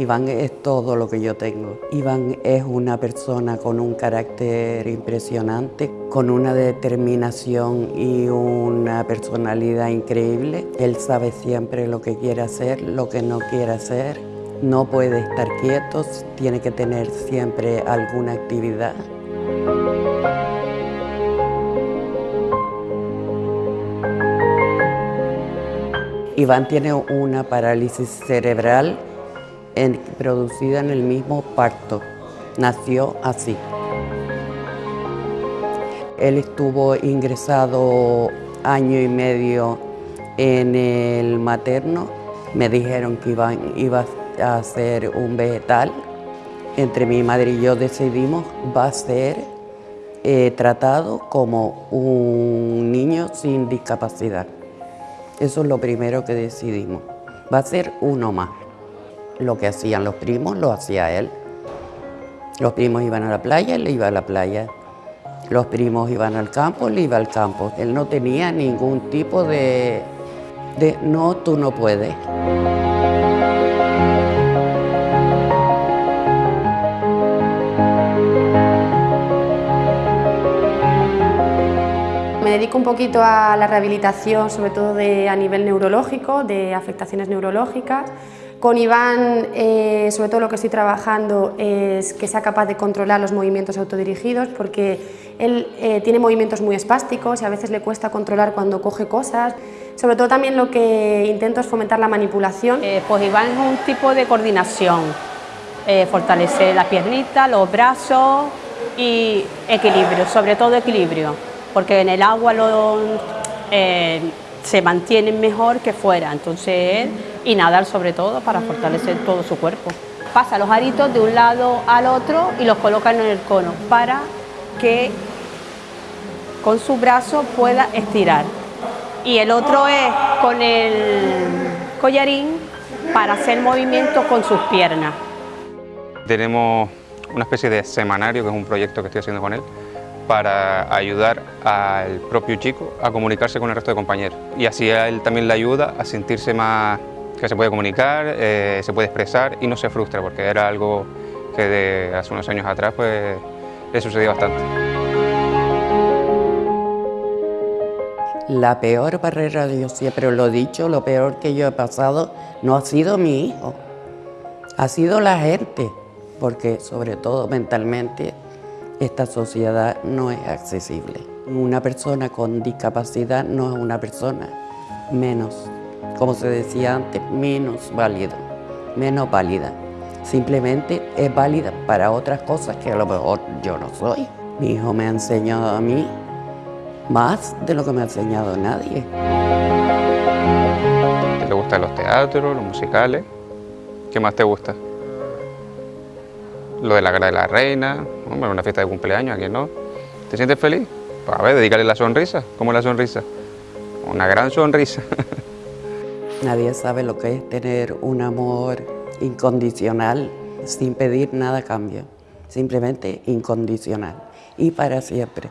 Iván es todo lo que yo tengo. Iván es una persona con un carácter impresionante, con una determinación y una personalidad increíble. Él sabe siempre lo que quiere hacer, lo que no quiere hacer. No puede estar quieto, tiene que tener siempre alguna actividad. Iván tiene una parálisis cerebral producida en el mismo parto. Nació así. Él estuvo ingresado año y medio en el materno. Me dijeron que iba a ser un vegetal. Entre mi madre y yo decidimos va a ser eh, tratado como un niño sin discapacidad. Eso es lo primero que decidimos. Va a ser uno más. Lo que hacían los primos lo hacía él. Los primos iban a la playa, él iba a la playa. Los primos iban al campo, él iba al campo. Él no tenía ningún tipo de, de no, tú no puedes. Me dedico un poquito a la rehabilitación, sobre todo de, a nivel neurológico, de afectaciones neurológicas. Con Iván, eh, sobre todo lo que estoy trabajando es que sea capaz de controlar los movimientos autodirigidos, porque él eh, tiene movimientos muy espásticos y a veces le cuesta controlar cuando coge cosas. Sobre todo también lo que intento es fomentar la manipulación. Eh, pues Iván es un tipo de coordinación, fortalecer la piernita, los brazos y equilibrio, sobre todo equilibrio, porque en el agua lo, se mantienen mejor que fuera, entonces y nadar sobre todo para fortalecer todo su cuerpo. Pasa los aritos de un lado al otro y los coloca en el cono para que con su brazo pueda estirar. Y el otro es con el collarín para hacer movimiento con sus piernas. Tenemos una especie de semanario, que es un proyecto que estoy haciendo con él, para ayudar al propio chico a comunicarse con el resto de compañeros. Y así a él también le ayuda a sentirse más que se puede comunicar, eh, se puede expresar y no se frustra, porque era algo que de hace unos años atrás pues, le sucedió bastante. La peor barrera, yo siempre lo he dicho, lo peor que yo he pasado no ha sido mi hijo, ha sido la gente, porque sobre todo mentalmente esta sociedad no es accesible. Una persona con discapacidad no es una persona menos como se decía antes, menos válido, menos válida. Simplemente es válida para otras cosas que a lo mejor yo no soy. Mi hijo me ha enseñado a mí más de lo que me ha enseñado nadie. ¿Te gustan los teatros, los musicales? ¿Qué más te gusta? Lo de la cara de la reina, una fiesta de cumpleaños, ¿a no? ¿Te sientes feliz? Pues a ver, dedicarle la sonrisa. ¿Cómo la sonrisa? Una gran sonrisa. Nadie sabe lo que es tener un amor incondicional sin pedir nada a cambio, simplemente incondicional y para siempre.